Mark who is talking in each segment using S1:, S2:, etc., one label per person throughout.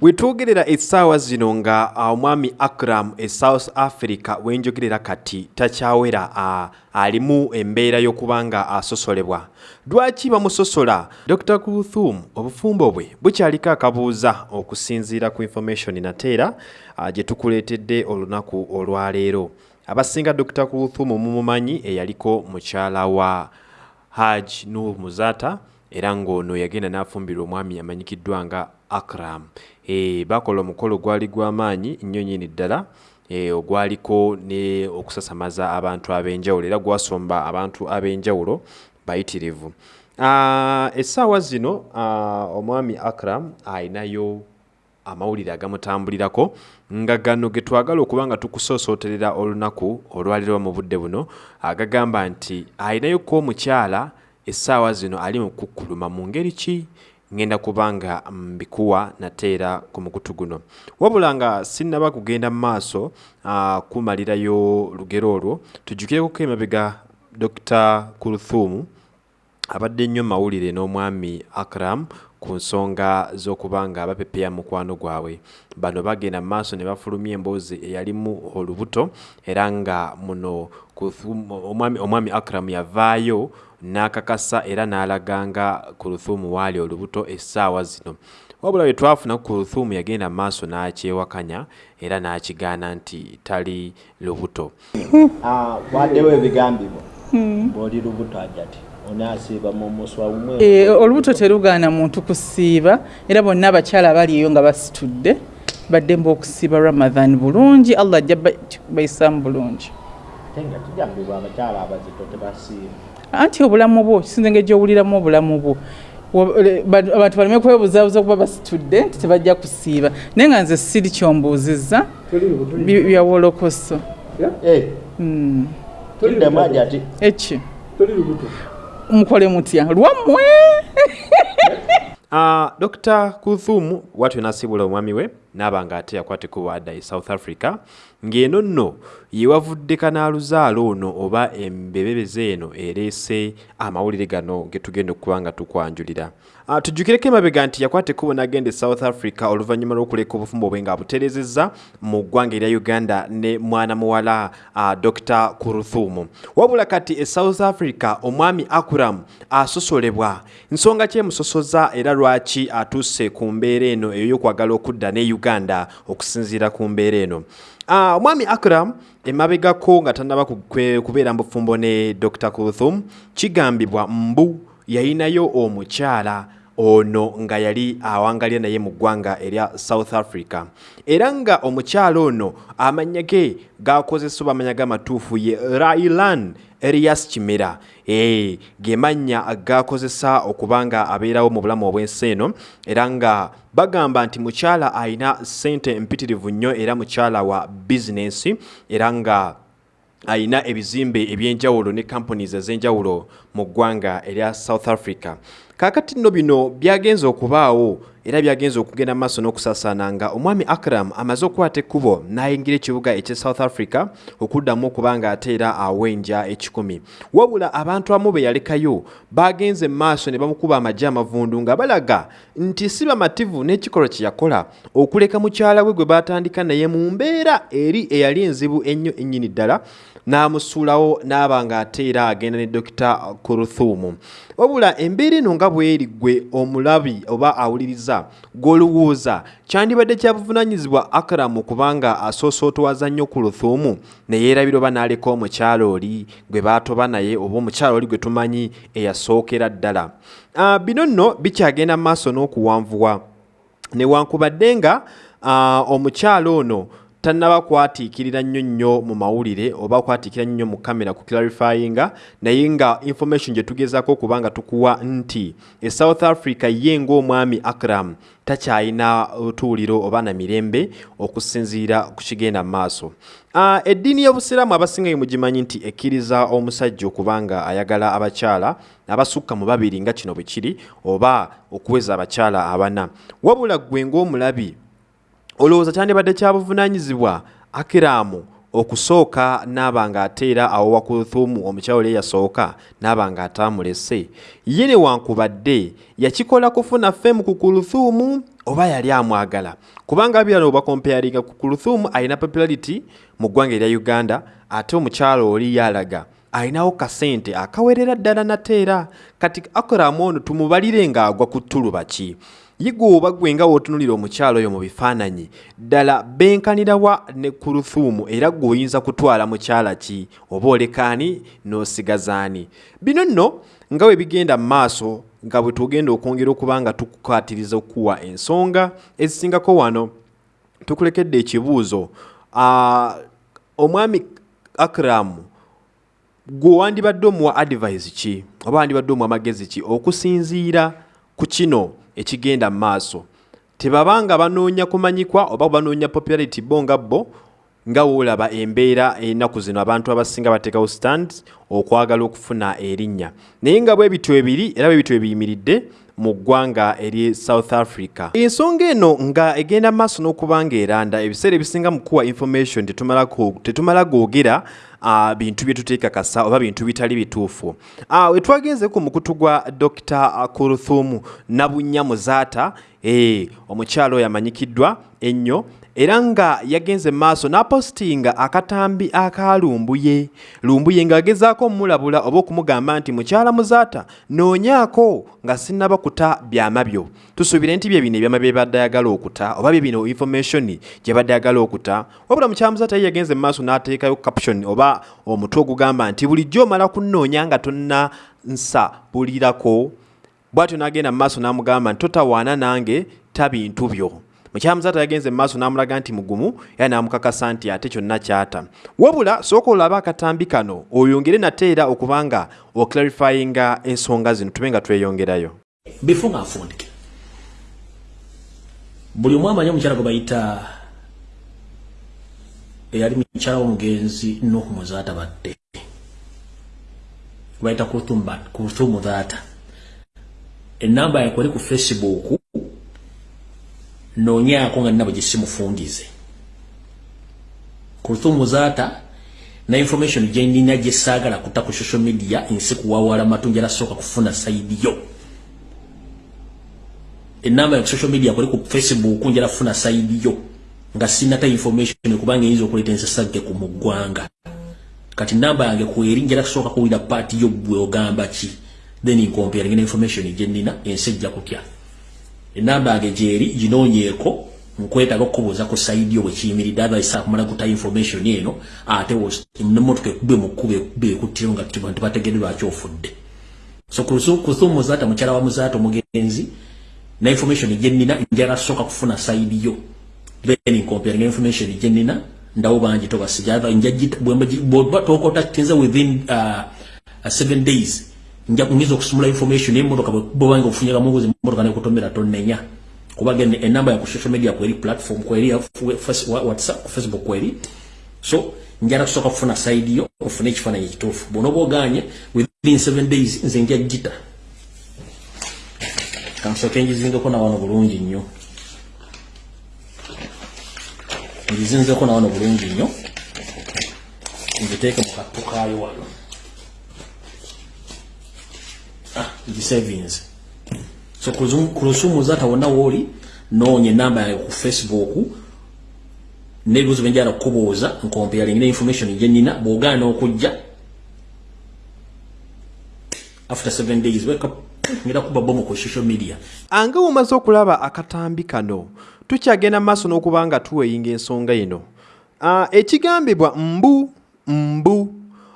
S1: bwe twogerera essaawa zino nga uh, omwami akram e south africa wenjogerera kati takyawera uh, alimu embeera y'okuba nga asosolebwa. Lwaki bamusosola? Dr kulthum obufumbo bwe bukyaliko akabuuza okusinziira ku information nateera uh, gye tukuleetedde olunaku olwaleero abasinga dr kulthum mumumanyi eyaliko mukyala wa haj nur muzata era ng'ono yagenda n'afumbirwa omwami amanyikiddwa nga akram. E, bakola omukolo gwali gw'amaanyi nnyo nnyini ddala. E, ogwaliko ne okusasamaza abantu ab'enjawulo era gwasomba abantu ab'enjawulo bayitirivu. Uh, essaawa zino uh, omwami akram ayinayo amawulire agamutambulirako nga gano ge twagala okuba nga tukusoosooterera olunaku olwalirwa mu budde buno agagamba nti ayinayo ko omukyala essaawa zino ali mu kukkuluma mu ngeri ki ngenda kubanga mbikuwa nateera ku mukutu guno. Wabula nga sinnaba kugenda mu maaso uh, kumalirayo lugero olwo tujjukireko emabega dr kulthum abadde nnyo mawulire n'omwami akram ku nsonga z'okuba nga bapepeya mukwano gwabwe. Bano bagenda mu maaso ne bafulumya emboozi eyalimu olubuto era nga muno omwami akram yavaayo n'akakasa era n'alaganga ku luthumu waali olubuto essaawa zino. Wabula bwe twafuna ku luthumu yagenda mu maaso n'akyewakanya era n'akigaana nti tali lubuto.
S2: Waddewo ebigambibwa? Bw'oli lubuto ajati onaasiiba mu muswa umwe
S3: Eh, olubuto terugaana muntu kusiiba era bonna abakyala abaliyo nga basitudde baddemba okusiiba ramadhan bulungi allah ajja ba- bayisaamu bulungi.
S2: Ate nga kigambibwa abakyala abazito tebasiiba
S3: anti obulamu bwo kisinza engeri gyowuliramu obulamu bwo. Abantu baleme kwebuzaabuza okuba basitudde nti tebajja kusiiba. Naye nga nze siri kyombuuzizza bi- byawolokoso Hmm. eki mukole mutya. Lwammwe!
S1: Uh, dr kulthum watyo nasibula omwami we naaba nga ate yakwateko wadda e south africa ng'eno nno yewavudde kanaaluzaalo ono oba embebebeze eno ereese amawulire gano ge tugenda okuba nga tukwanjulira. Uh, tujjukireko emabega nti yakwateko bonagenda e south africa oluvannyuma lw'okuleka obufumbo bwe nga abutereezezza mu ggwanga erya uganda ne mwana muwala uh, dr kulthum wabula kati e south africa omwami akuram asosolebwa. Nsonga ki emusosoza era lwaki atuuse ku mbeera eno eyo y'okwagala okudda ne uganda okusinziira ku mbeera eno. Ah, omwami akram emabegako nga tannaba kubeera mu bufumbo ne dr kulthum kigambibwa mbu yayinayo omukyala ono nga yali awangalira naye mu ggwanga erya south africa. Era nga omukyala ono amanya ge gakozesebwa amanya g'amatuufu ye railan erias kimera. E, ge mannya gakozesa okuba nga abeerawo mu bulamu obw'ensi eno era nga bagamba nti mukyala ayina ssente mpitirivu nnyo era mukyala wa bizinensi era nga ayina ebizimbe ebyenjawulo ne companies ez'enjawulo mu ggwanga erya south africa kaakati nno bino byagenza okubaawo era byagenza okugenda mu maaso n'okusaasaana nga omwami akram amaze okukwata ekkubo n'ayingira ekibuga ekye south africa okuddamu okuba nga ateera awenja ekikumi. Wabula abantu abamu be yalekayo bagenze mu maaso ne bamukuba amagye amavundu nga balaga nti si bamativu n'ekikolwa kye yakola. Okuleka mukyala we gwe batandika naye mu mbeera eri eyali enzibu ennyo ennyini ddala n'amusuulawo n'aba nga ateera agenda ne dokita kuruthumu wabula embeera eno nga bweri gwe omulabi oba awuliriza gw'olowooza kyandibadde kya buvunaanyizibwa akaramu kubanga asoosootowaza nnyo ku luthumu ne yeerabira oba n'aleka omukyala oli gwe baatoba naye oba omukyala oli gwe tumanyi eyasookera ddala. Ah, bino nno bikyagenda mu maaso n'okuwanvuwa. Newankubadde nga uh, omukyala ono tannaba kwatiikirira nnyo nnyo mu mawulire oba kwatiikira nnyo mu kamera ku clarifyinga naye nga information gye tugezaako okuba nga tukuwa nti e south africa ye ng'omwami akram takyayina tuuliro oba na mirembe okusinziira ku kigenda mu maaso. Uh, eddiini y'obusiraamu abasinga mugimanyi nti ekkiriza omusajja okuba nga ayagala abakyala abasukka mu babiri nga kino bwe kiri oba okuweza abakyala abana. Wabula ggwe ng'omulabi olowooza kyandibadde kya buvunaanyizibwa akiraamu okusooka n'aba nga ateera awo wakuluthumu omukyala oli eyasooka n'aba nga ataamulese ye newankubadde yakikola kufuna ffemu ku kuluthumu oba yali amwagala? Kubanga birano obakomparinga ku kuluthumu alina popularity mu ggwanga erya uganda ate omukyalo oli yalaga alinawo kasente akawerera ddala nate era. Kati akuramu ono tumubalire ng'agwa ku ttuluba ki yiga oba gwe nga wootunulira omukyalo oyo mu bifaananyi ddala benkanirawa ne ku luthuumu era gweoyinza kutwala mukyala ki? Oba olekaani n'osigazaani bino nno nga bwe bigenda mu maaso nga bwe tugenda okwongera okuba nga tukukwatiriza okukuwa ensonga ezisingako wano. Tukulekedde ekibuuzo. Omwami akramu gwe wandibadde omuwa advice ki? Oba wandibadde omuwa amagezi ki? Okusinziira ku kino ekigenda mu maaso. Tebabanga banoonya kumanyikwa oba banoonya popularity bo nga bo nga woolaba embeera ennaku zino abantu abasinga bateekawo stand okwagala okufuna erinnya. Naye nga bwe bityo ebiri era bwe bityo ebiyimiridde mu ggwanga eri south africa. Ensonga eno nga egenda maaso n'okuba nga eranda ebiseera ebisinga mu kuwa information tetumala googera uh, bintu bye tuteekakasa oba bintu bitali bituufu. Uh, wetwagenze ku mukutu gwa dr kuruthumu nabunya muzaata e, omukyalo oyo amanyikiddwa ennyo era nga yagenze maaso n'apositinga akatambi aka lumbuye. Lumbuye ng'agezaako omulabula oba okumugamba nti mukyala muzaata noonyaako nga sinnaba kuta byama byo. Tusuubire nti bye bino ebyama bye badde ayagala okuta oba bye bino information gye badde ayagala okuta wabula mukyala muzaata ye yagenze maaso n'ateekayo caption oba omutwe ogugamba nti bulijjo omala kunnoonya nga tonna nsa bulirako. Bw'atyo n'agenda mu maaso n'amugamba nti totawaana nange ta bintu byo. Mukyamuzaata yagenze mumaaso n'amulaga nti mugumu era n'amukakasa nti ate kyonna kyata. Wabula sooka olaba akatambi kano oyongere nate era okuba nga oclarifyinga ensonga zino tube nga tweyongerayo.
S4: Befo ngaafundike buli omu amanyi omukyala gwe bayita eyali mukyala w'omugenzi nuhu muzaata badde bayita kuruthu muzaata enamba yakweri ku facebook noonyaako nga nina bwe gisimufungize kuruthu muzaata na information gyenina gyesaagala kutta ku social media nsi kuwawala matu njala sooka kufuna saidi yo. Enamba ya social media kweri ku facebook njala kufuna saidi yo nga sinata information kubanga eyinza okuleeta ensasagge ku muggwanga kati namba yange kweri njala kusooka kuwulira paati yo gwe ogamba ki? Then nkomparing na information gyenina ensi ejja kutya. Enamba yange gyeri ginoonyeeko nkwetaaga okukubuuza ku saidi yo bwe kiyimiridde otherwise akumala kuta information eno ate nemotoka ekube mu kkuba ekube ekuttiro nga bantu bategedde lwaki ofudde. So kusu muzaata mukyala wa muzaata omugenzi na information gyenina njala sooka kufuna saidi yo then comparing information gyenina ndawo bangi tobasijatokota tinza within uh, uh, seven days njakungiza okusumula information emotoka bwebanga ofunyaga mubuzi emotoka nekutomera tonenya kubaga enamba ya ku social media kweri platform kweri whatsapp ku facebook kweri. So njala kusooka kufuna side yo ofune ekifaananyi ekituufu. Bona oba oganye within seven days nze nja gita. Kansooke njizingeko nawano bulungi nnyo ngizinzeko nawano bulungi nnyo. Ngiteeke mu kattu kaayo wano. Savings. So kulusumu zata wona woli nonye namba ya ku facebook nebuzo benjara kubuuza nkomparing ne information gyenina bwogana okujja after 7 days wake up ngira kuba bomo ku social media.
S1: Anga omaze okulaba akatambi kano tukyagenda maaso n'okuba nga tuweyinga ensonga eno. Ekigambibwa mbu mbu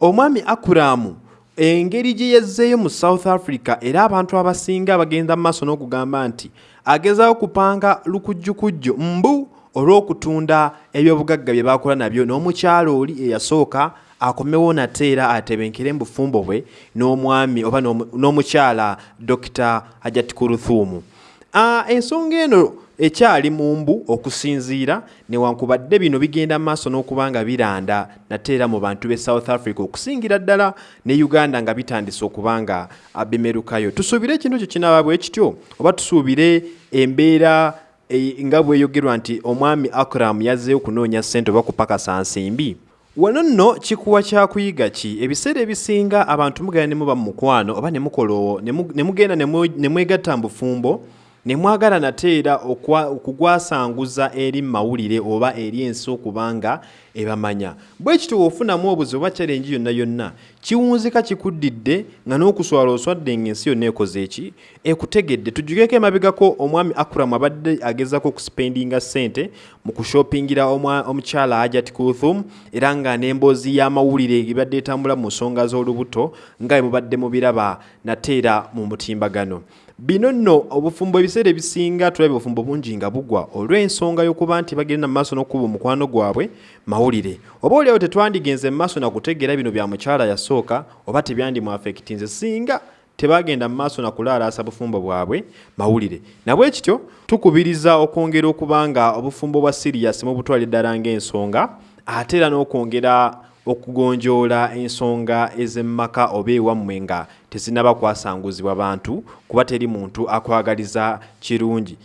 S1: omwami akuramu engeri gye yazzeeyo mu south africa era abantu abasinga bagenda mu maaso n'okugamba nti agezaawo kupanga lukujjukujju mbu olw'okutunda ebyobugagga bye bakola nabyo n'omukyalo oli eyasooka akomewo nate era atebenkere mu bufumbo bwe n'omwami oba n'omukyala dr hajat kuruthumu. Uh, ensonga eno ekyali mu mbu okusinziira newankubadde bino bigenda maaso n'okuba nga biranda nate era mu bantu be south africa okusingira ddala ne uganda nga bitandise okuba nga bimerukayo tusuubire ekintu ekyo kinaaba bwe kityo oba tusuubire embeera e, nga bweyogerwa nti omwami akram yazzeeyo kunoonya ssente oba kupakasa nsimbi wano nno kikuwa kyakuyiga ki? Ebiseera ebisinga abantu mugenda ne muba mu mukwano oba ne mugenda ne mwegatta mu bufumbo ne mwagala nate era okugwasanguza eri mawulire oba eri ensi okubanga ebamanya. Bwe kityo bw'ofunamu obuzibu oba kyalengi yonna yonna kiwunzika kikuddidde nga n'okuswala oswadde ng'ensi yonna ekoze eki ekutegedde. Tujjukeko emabegako omwami akuramu abadde agezako okusipendinga ssente mu kushopingira omukyala ajat kuthum era nga n'emboozi y'amawulire ebadde etambula mu nsonga z'olubuto nga bwe mubadde mubiraba nate era mu mutimbagano bino nno obufumbo ebiseera ebisinga tulabye obufumbo bungi nga bugwa olw'ensonga y'okuba nti bagenda mu maaso n'okuba omukwano gwabwe mawulire. Oba oliawo tetwandigenze mu maaso nakutegeera bino bya mukyala yasooka oba tebyandimwafekitinze singa tebagenda mu maaso nakulaalaasa bufumbo bwabwe mawulire. Nabwe kityo tukubiriza okwongera okuba nga obufumbo bwa siriyasi mu butwala eddala ng'ensonga ate era n'okwongera okugonjoola ensonga ez'emmaka oba ewammwe nga tezinnaba kwasanguzibwa bantu kuba teri muntu akwagaliza kirungi